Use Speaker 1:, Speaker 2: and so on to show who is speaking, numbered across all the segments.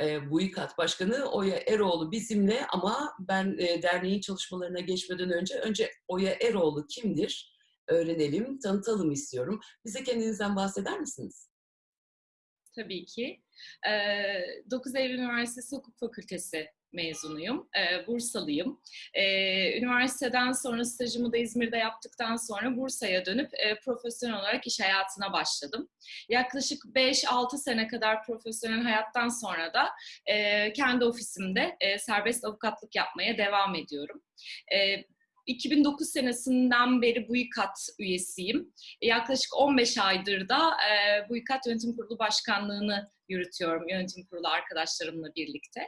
Speaker 1: e, Başkanı Oya Eroğlu bizimle ama ben e, derneğin çalışmalarına geçmeden önce önce Oya Eroğlu kimdir öğrenelim, tanıtalım istiyorum. Bize kendinizden bahseder misiniz?
Speaker 2: Tabii ki. 9 Eylül Üniversitesi Hukuk Fakültesi mezunuyum. Bursalıyım. Üniversiteden sonra stajımı da İzmir'de yaptıktan sonra Bursa'ya dönüp profesyonel olarak iş hayatına başladım. Yaklaşık 5-6 sene kadar profesyonel hayattan sonra da kendi ofisimde serbest avukatlık yapmaya devam ediyorum. 2009 senesinden beri BÜİKAT üyesiyim. Yaklaşık 15 aydır da e, Yönetim Kurulu Başkanlığı'nı yürütüyorum yönetim kurulu arkadaşlarımla birlikte.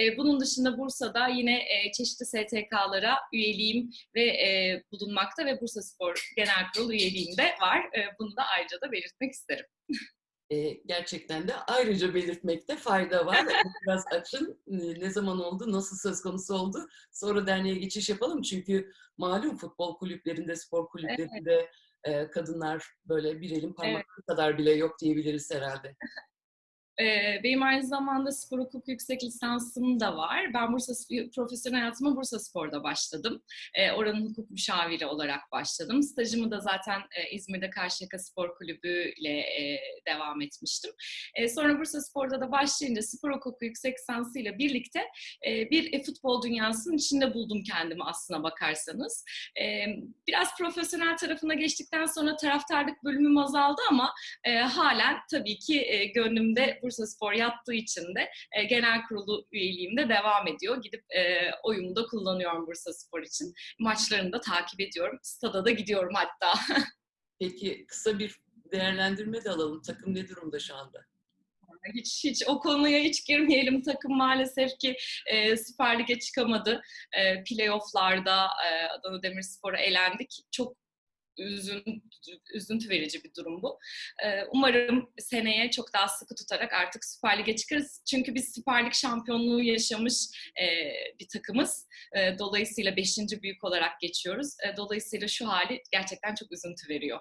Speaker 2: E, bunun dışında Bursa'da yine e, çeşitli STK'lara üyeliğim ve e, bulunmakta ve Bursa Spor Genel Kurulu üyeliğim de var. E, bunu da ayrıca da belirtmek isterim.
Speaker 1: e, gerçekten de ayrıca belirtmekte fayda var. Biraz açın. Ne zaman oldu, nasıl söz konusu oldu? Sonra derneğe geçiş yapalım. Çünkü malum futbol kulüplerinde, spor kulüplerinde evet. e, kadınlar böyle bir elin parmakları evet. kadar bile yok diyebiliriz herhalde.
Speaker 2: Benim aynı zamanda spor hukuk yüksek lisansım da var. Ben Bursa profesyonel hayatıma Bursa Spor'da başladım. Oranın hukuk müşaviri olarak başladım. Stajımı da zaten İzmir'de Karşıyaka Spor Kulübü ile devam etmiştim. Sonra Bursa Spor'da da başlayınca spor hukuku yüksek lisansıyla birlikte bir futbol dünyasının içinde buldum kendimi aslına bakarsanız. Biraz profesyonel tarafına geçtikten sonra taraftarlık bölümüm azaldı ama halen tabii ki gönlümde Bursa Spor yattığı için de e, genel kurulu üyeliğimde devam ediyor. Gidip e, oyumu da kullanıyorum Bursa Spor için. Maçlarını da takip ediyorum. Stada da gidiyorum hatta.
Speaker 1: Peki kısa bir değerlendirme de alalım. Takım ne durumda şu anda?
Speaker 2: Hiç hiç o konuya hiç girmeyelim. Takım maalesef ki e, Süper Lig'e çıkamadı. E, playoff'larda e, Adana Demirspor'a elendik. Çok üzüntü, üzüntü verici bir durum bu. Umarım seneye çok daha sıkı tutarak artık Süper Lig'e çıkarız. Çünkü biz Süper Lig şampiyonluğu yaşamış bir takımız. Dolayısıyla beşinci büyük olarak geçiyoruz. Dolayısıyla şu hali gerçekten çok üzüntü veriyor.